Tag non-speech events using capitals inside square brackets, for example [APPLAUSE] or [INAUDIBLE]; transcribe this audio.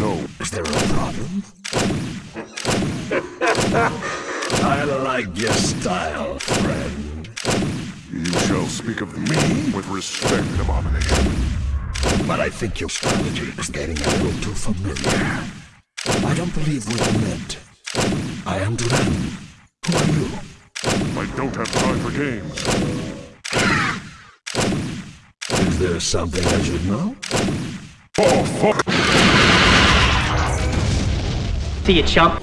No. Is there a problem? [LAUGHS] I like your style, friend. You shall speak of me with respect, Abomination. But I think your strategy is getting a little too familiar. I don't believe we've met. I am Duran. Who are you? I don't have time for games. Is there something I should know? Oh, fuck! See you, chump.